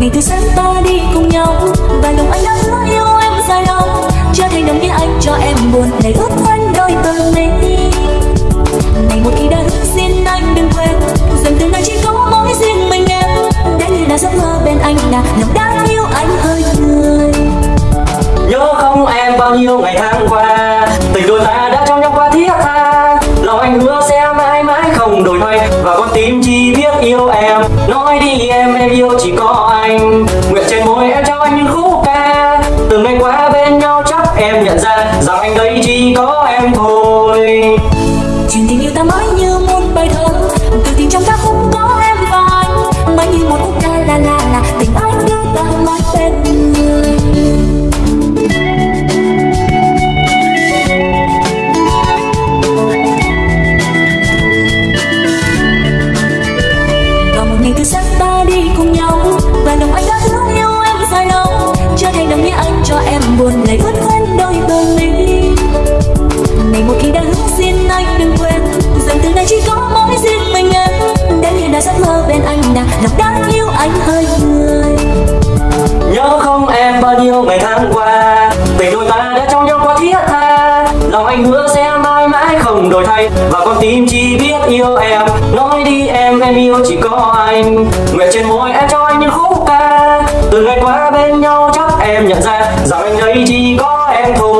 ngày từ sáng ta đi cùng nhau. Và lòng anh đã hứa yêu em dài lâu. Chưa thấy đồng nghĩa anh cho em buồn để ước quanh đôi tờ này ngày một khi đã hứa xin anh đừng quên. Rằng từ nay chỉ có mỗi riêng mình em. Đã như là giấc mơ bên anh là lòng đã yêu anh hơi người. Nhớ không em bao nhiêu ngày tháng qua? Tình đôi ta đã trong nhau qua thiết tha. Lòng anh hứa sẽ mãi mãi không đổi thay. Và con tim chỉ biết yêu em. Nói đi em em yêu chỉ có anh. Nguyện trên môi em trao anh những khúc ca. Từng ngày qua bên nhau chắc em nhận ra Rằng anh đây chỉ có em thôi. Chuyện tình yêu ta mãi như buồn ngày ướt quên đôi bờ mi ngày một khi đã hứa xin anh đừng quên rằng từ nay chỉ có mỗi riêng mình em đã như là giấc mơ bên anh là lòng đã yêu anh hơi người. Nhớ không em bao nhiêu ngày tháng qua, Tình đôi ta đã trong nhau quá thiết tha. Lòng anh hứa sẽ mãi mãi không đổi thay, Và con tim chỉ biết yêu em. Nói đi em em yêu chỉ có anh. Nguyện trên môi em cho anh những khúc ca. Từ ngày qua bên nhau em nhận ra Rằng anh ấy chỉ có em thôi.